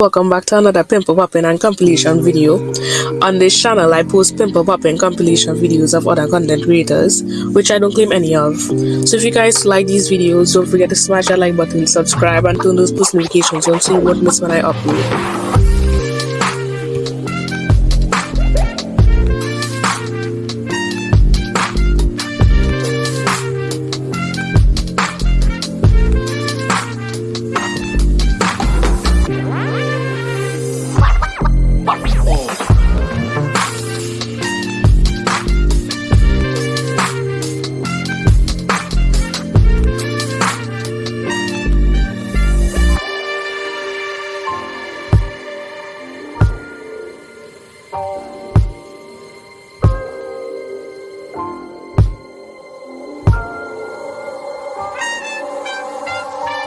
Welcome back to another Pimple Poppin' and compilation video. On this channel, I post Pimple Poppin' compilation videos of other content creators, which I don't claim any of. So if you guys like these videos, don't forget to smash that like button, subscribe, and turn those post notifications on so you won't miss when I upload.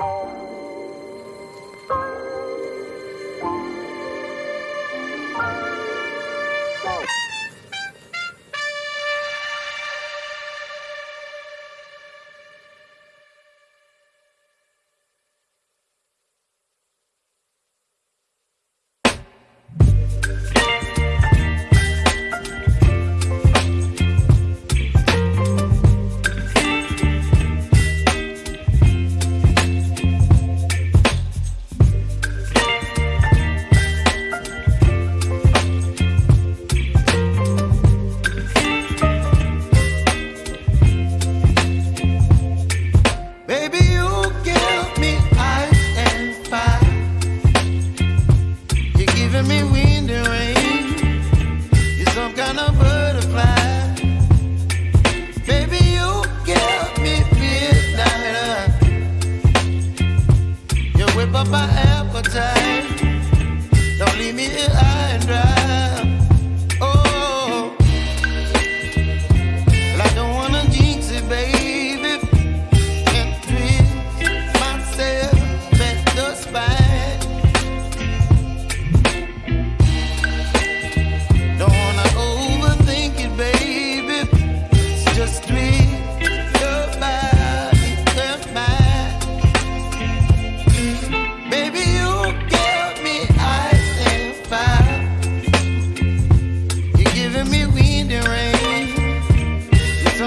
bom. up my appetite. Don't leave me here.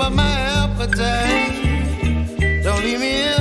up my appetite. Don't leave me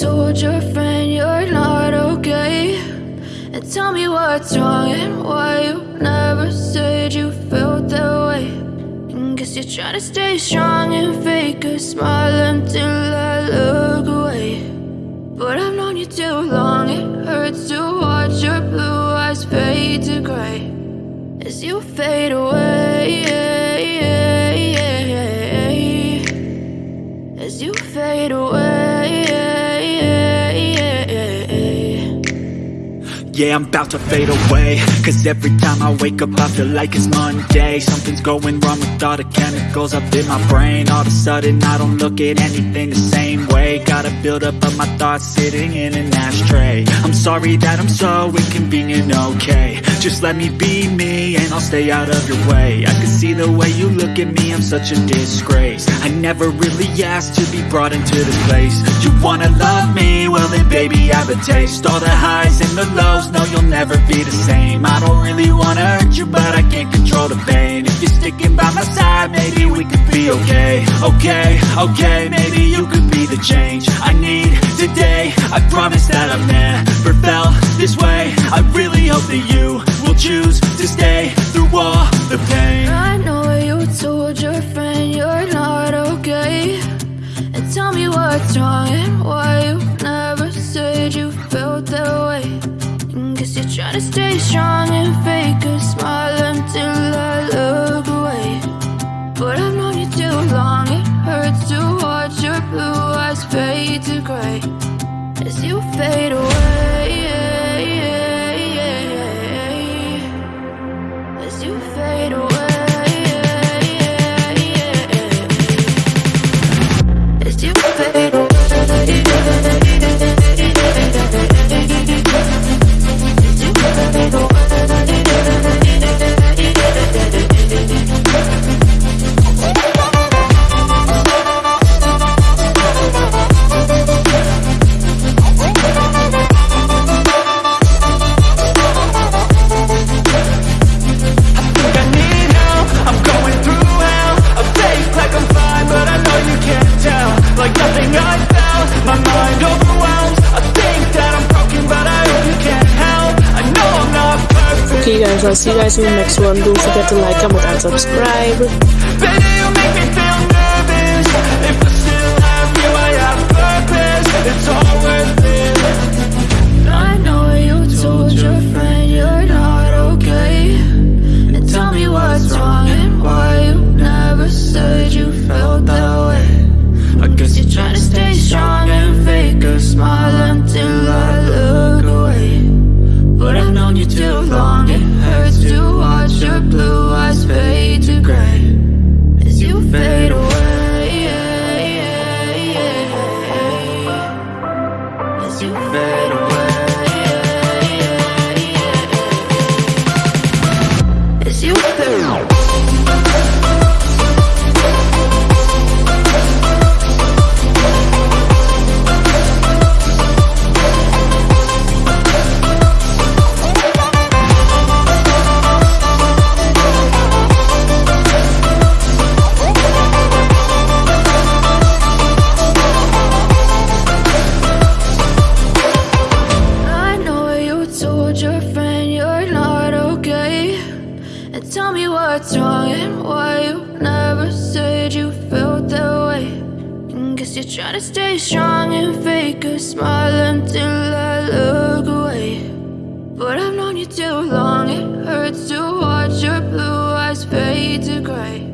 told your friend you're not okay. And tell me what's wrong and why you never said you felt that way. And guess you're trying to stay strong and fake a smile until I look away. But I've known you too long, it hurts to watch your blue eyes fade to grey As you fade away As you fade away. Yeah, I'm about to fade away. Cause every time I wake up I feel like it's Monday. Something's going wrong with all the chemicals up in my brain. All of a sudden I don't look at anything the same way. Gotta build up of my thoughts sitting in an ashtray. I'm sorry that I'm so inconvenient, okay. Just let me be me and I'll stay out of your way. I can see the way you look at me, I'm such a disgrace. I never really asked to be brought into this place. You wanna love me? Well then baby I have a taste. All the highs and the lows no you'll never be the same. I don't really wanna hurt you but I can't control the pain. If you're sticking by my side maybe we could be okay. Okay, okay, maybe you could be the change I need today. I promise that I've never felt this way. I really hope that you will choose stay strong and fake a smile guys. I'll see you guys in the next one. Don't forget to like comment and subscribe. Make me feel nervous. If I still have You You're trying to stay strong and fake a smile until I look away. But I've known you too long, it hurts to watch your blue eyes fade to gray.